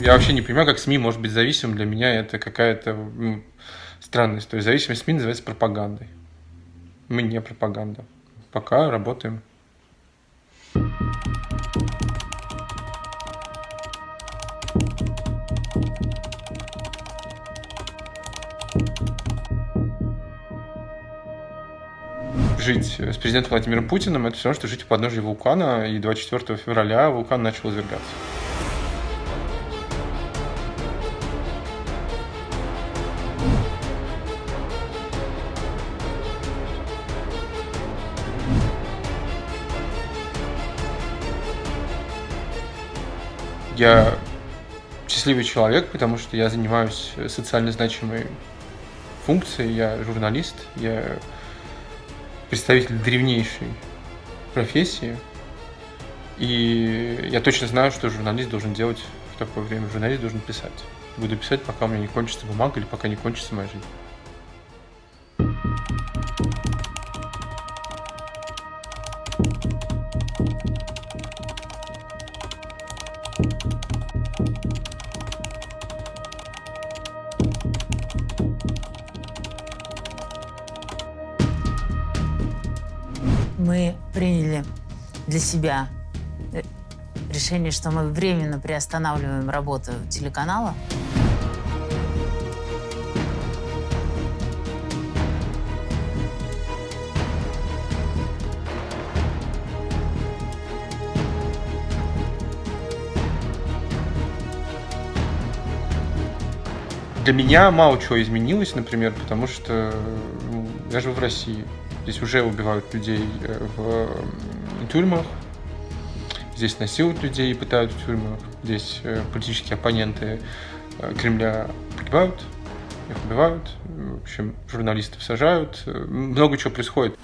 Я вообще не понимаю, как СМИ может быть зависимым. Для меня это какая-то странность. То есть зависимость СМИ называется пропагандой. Мы не пропаганда. Пока работаем. жить с президентом Владимиром Путиным, это все равно, что жить у подножия вулкана, и 24 февраля вулкан начал извергаться. Я счастливый человек, потому что я занимаюсь социально значимой функцией, я журналист, я представитель древнейшей профессии. И я точно знаю, что журналист должен делать в такое время. Журналист должен писать. Буду писать, пока у меня не кончится бумага или пока не кончится моя жизнь. Мы приняли для себя э, решение, что мы временно приостанавливаем работу телеканала. Для меня мало чего изменилось, например, потому что ну, я живу в России. Здесь уже убивают людей э, в тюрьмах, здесь насилуют людей и пытают в тюрьмах, здесь э, политические оппоненты э, Кремля погибают, их убивают, в общем, журналистов сажают, много чего происходит.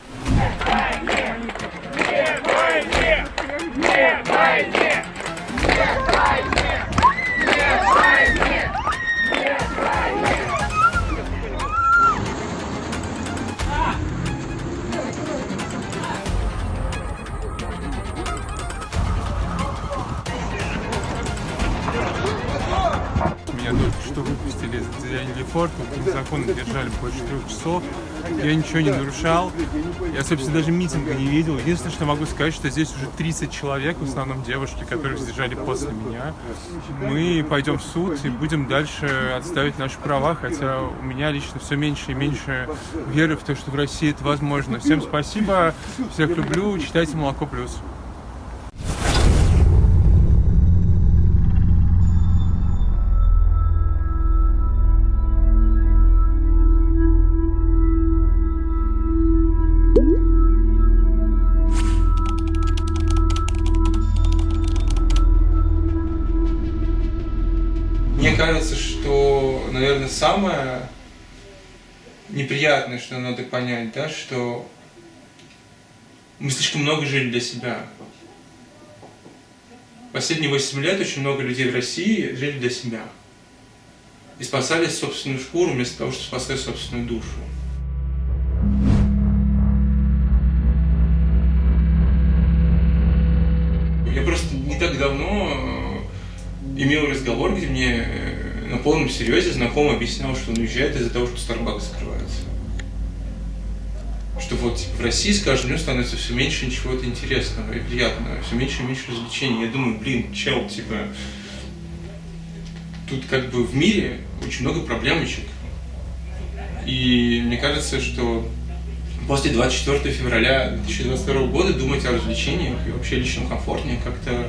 Форт, незаконно держали больше трех часов. Я ничего не нарушал. Я, собственно, даже митинга не видел. Единственное, что могу сказать, что здесь уже 30 человек, в основном девушки, которых задержали после меня. Мы пойдем в суд и будем дальше отставить наши права, хотя у меня лично все меньше и меньше веры в то, что в России это возможно. Всем спасибо, всех люблю, читайте «Молоко плюс». Наверное, самое неприятное, что надо понять, да, что мы слишком много жили для себя. Последние 8 лет очень много людей в России жили для себя. И спасали собственную шкуру вместо того, чтобы спасать собственную душу. Я просто не так давно имел разговор, где мне э, на полном серьезе знакомый объяснял, что он уезжает из-за того, что Starbucks закрывается. Что вот типа, в России с каждым днем становится все меньше ничего-то интересного и приятного, все меньше и меньше развлечений. Я думаю, блин, чел, типа, тут как бы в мире очень много проблемочек. И мне кажется, что после 24 февраля 2022 года думать о развлечениях и вообще личном комфорте как-то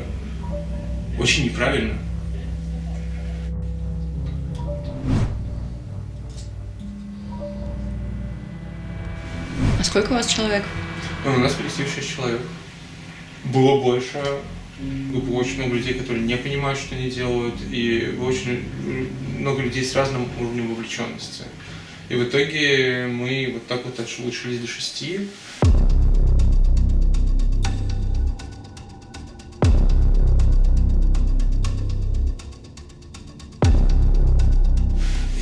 очень неправильно. Сколько у вас человек? Ну, у нас в коллективе 6 человек. Было больше. Было очень много людей, которые не понимают, что они делают, и очень много людей с разным уровнем вовлеченности. И в итоге мы вот так вот улучшились до шести.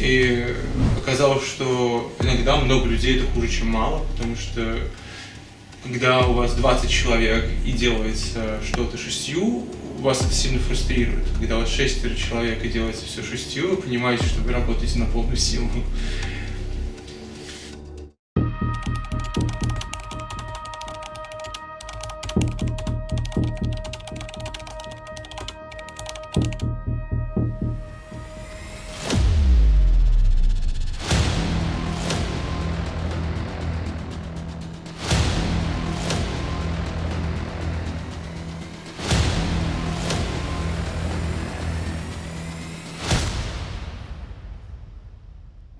И оказалось, что иногда много людей это хуже, чем мало, потому что когда у вас 20 человек и делается что-то шестью, вас это сильно фрустрирует. Когда у вас шестеро человек и делается все шестью, вы понимаете, что вы работаете на полную силу.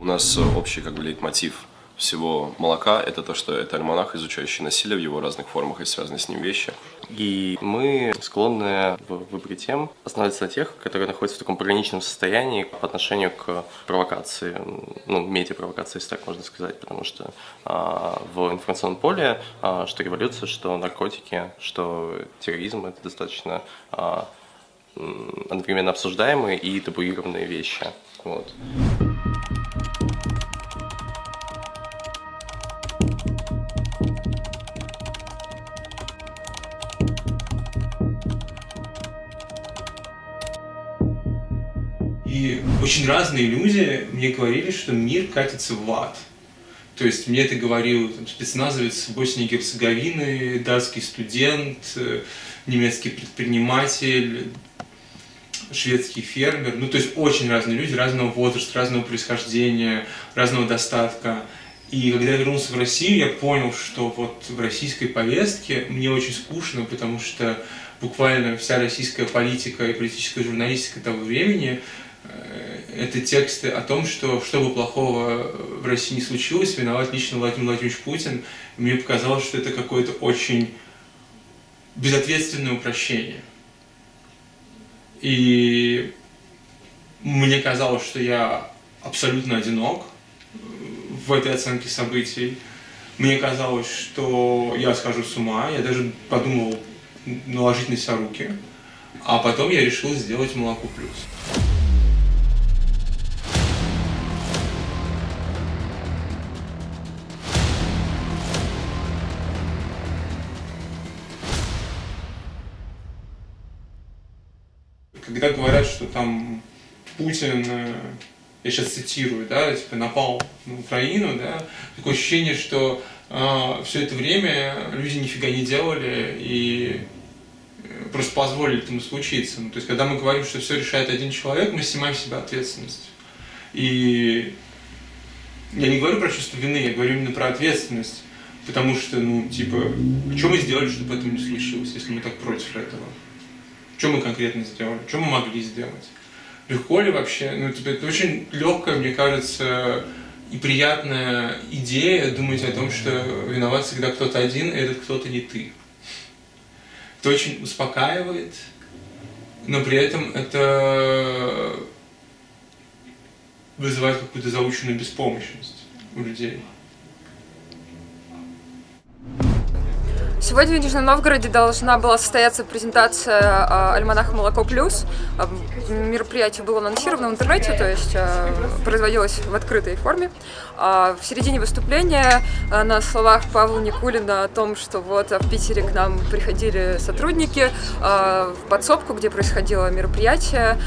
У нас э, общий как бы лейтмотив всего молока – это то, что это альманах, изучающий насилие в его разных формах и связанные с ним вещи. И мы склонны в выборе тем останавливаться на тех, которые находятся в таком пограничном состоянии по отношению к провокации, ну, медиапровокации, если так можно сказать, потому что а, в информационном поле, а, что революция, что наркотики, что терроризм – это достаточно а, одновременно обсуждаемые и табуированные вещи. Вот. Разные люди мне говорили, что мир катится в ад. То есть мне это говорил там, спецназовец Боснии и Герцеговины, датский студент, э, немецкий предприниматель, шведский фермер. Ну, то есть очень разные люди, разного возраста, разного происхождения, разного достатка. И когда я вернулся в Россию, я понял, что вот в российской повестке мне очень скучно, потому что буквально вся российская политика и политическая журналистика того времени э, это тексты о том, что что бы плохого в России не случилось, виноват лично Владимир Владимирович Путин. Мне показалось, что это какое-то очень безответственное упрощение. И мне казалось, что я абсолютно одинок в этой оценке событий. Мне казалось, что я схожу с ума, я даже подумал наложить на себя руки. А потом я решил сделать молоко плюс. Когда говорят, что там Путин, э, я сейчас цитирую, да, типа напал на Украину, да, такое ощущение, что э, все это время люди нифига не делали и э, просто позволили этому случиться. Ну, то есть, когда мы говорим, что все решает один человек, мы снимаем с себя ответственность. И я не говорю про чувство вины, я говорю именно про ответственность. Потому что, ну, типа, что мы сделали, чтобы этого не случилось, если мы так против этого? Что мы конкретно сделали? Что мы могли сделать? Легко ли вообще? Ну, типа, это очень легкая, мне кажется, и приятная идея думать о том, что виноват всегда кто-то один, и этот кто-то не ты. Это очень успокаивает, но при этом это вызывает какую-то заученную беспомощность у людей. Сегодня в Нижнем Новгороде должна была состояться презентация э, «Альманаха Молоко Плюс». Э, мероприятие было анонсировано в интернете, то есть э, производилось в открытой форме. А в середине выступления на словах Павла Никулина о том, что вот в Питере к нам приходили сотрудники в подсобку, где происходило мероприятие,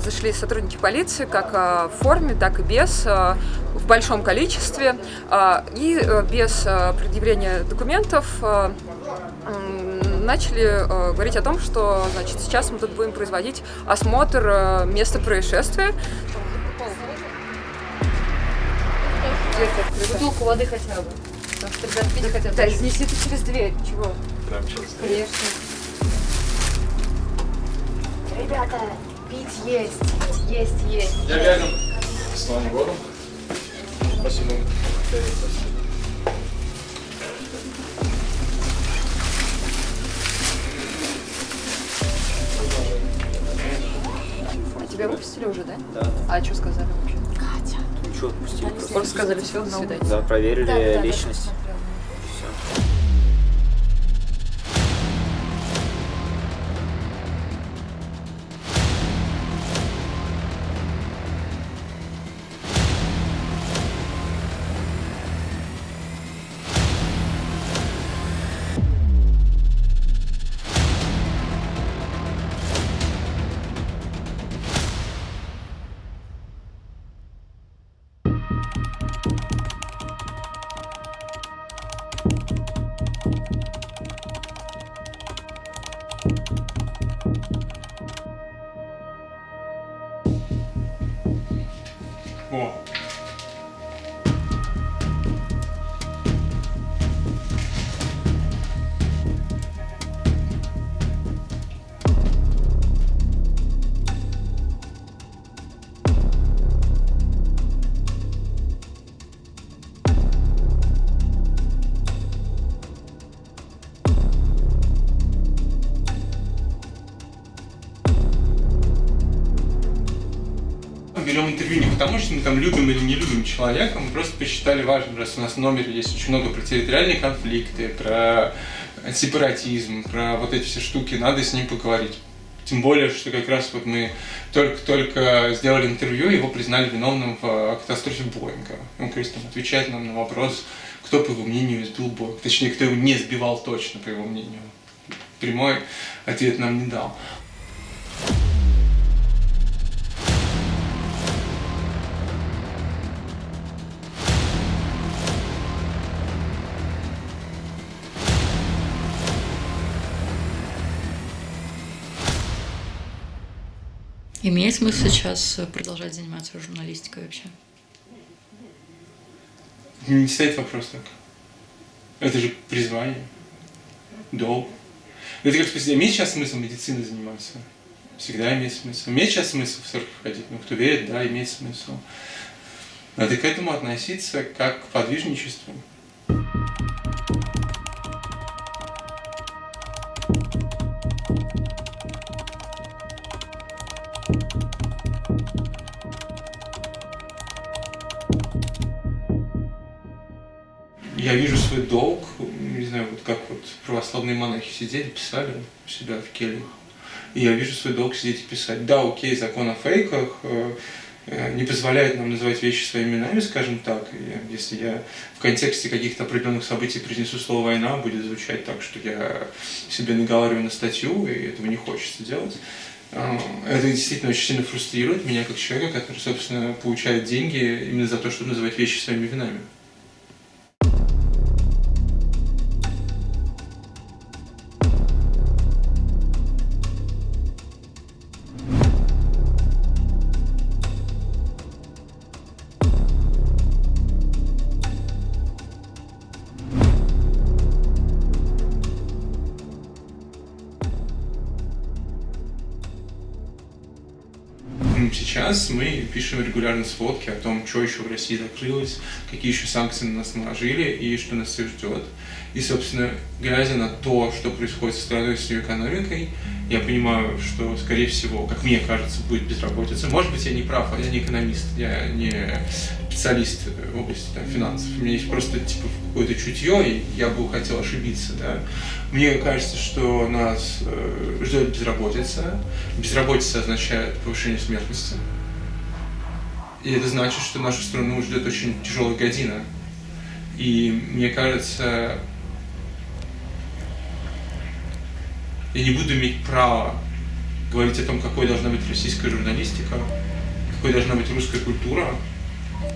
зашли сотрудники полиции как в форме, так и без, в большом количестве и без предъявления документов начали э, говорить о том, что значит, сейчас мы тут будем производить осмотр э, места происшествия. Бутылку воды хотя бы. Потому что ребят пить хотят. Да, снеси ты через дверь. Чего? Прям сейчас. Конечно. Ребята, пить есть, есть, есть. Я рядом. С Новым годом. Спасибо. Тебя выпустили уже, да? Да. А что сказали вообще? Катя. Ничего, отпустили просто. Сказали, все, до свидания. Да, проверили Да, да, да, личность. посмотрела. 哇 берем интервью не потому, что мы там любим или не любим человека, мы просто посчитали важным, раз у нас в номере есть очень много про территориальные конфликты, про сепаратизм, про вот эти все штуки, надо с ним поговорить. Тем более, что как раз вот мы только-только сделали интервью, его признали виновным в э, катастрофе Боинга. Он, там отвечает нам на вопрос, кто, по его мнению, сбил Боинг. Точнее, кто его не сбивал точно, по его мнению. Прямой ответ нам не дал. Имеет смысл сейчас э, продолжать заниматься журналистикой вообще? Не стоит вопрос так. Это же призвание, долг. Это как спросить, имеет сейчас смысл медициной заниматься? Всегда имеет смысл. Имеет сейчас смысл в церковь ходить? Ну, кто верит, да, имеет смысл. Надо к этому относиться как к подвижничеству. Я вижу свой долг, не знаю, вот как вот православные монахи сидели, писали у себя в кельях. И я вижу свой долг сидеть и писать. Да, окей, закон о фейках э, э, не позволяет нам называть вещи своими именами, скажем так. И если я в контексте каких-то определенных событий произнесу слово «война», будет звучать так, что я себе наговариваю на статью, и этого не хочется делать. Э, Это действительно очень сильно фрустрирует меня как человека, который, собственно, получает деньги именно за то, чтобы называть вещи своими именами. Сейчас мы пишем регулярно сводки о том, что еще в России закрылось, какие еще санкции на нас наложили и что нас всех ждет. И, собственно, глядя на то, что происходит со страной, с ее экономикой, я понимаю, что, скорее всего, как мне кажется, будет безработица. Может быть, я не прав, а я не экономист, я не специалист в области там, финансов. У меня есть просто типа какое-то чутье, и я бы хотел ошибиться. Да? Мне кажется, что нас э, ждет безработица. Безработица означает повышение смертности. И это значит, что нашу страну ждет очень тяжелая година. И мне кажется, я не буду иметь права говорить о том, какой должна быть российская журналистика, какой должна быть русская культура,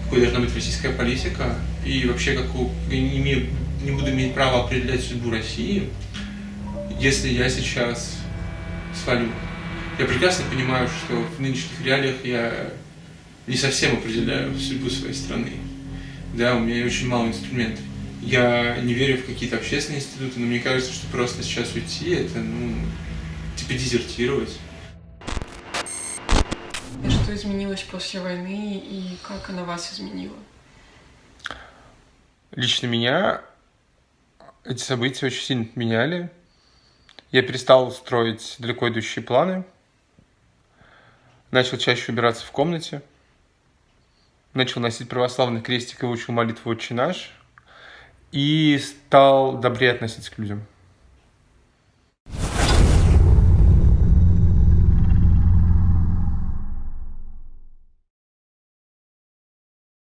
какой должна быть российская политика, и вообще какую, я не, имею, не буду иметь права определять судьбу России, если я сейчас свалю. Я прекрасно понимаю, что в нынешних реалиях я не совсем определяю судьбу своей страны. Да, у меня очень мало инструментов. Я не верю в какие-то общественные институты, но мне кажется, что просто сейчас уйти, это, ну, типа дезертировать. Что изменилось после войны и как она вас изменила? Лично меня эти события очень сильно меняли. Я перестал строить далеко идущие планы. Начал чаще убираться в комнате. Начал носить православный крестик и выучил молитву «Отче наш». И стал добрее относиться к людям.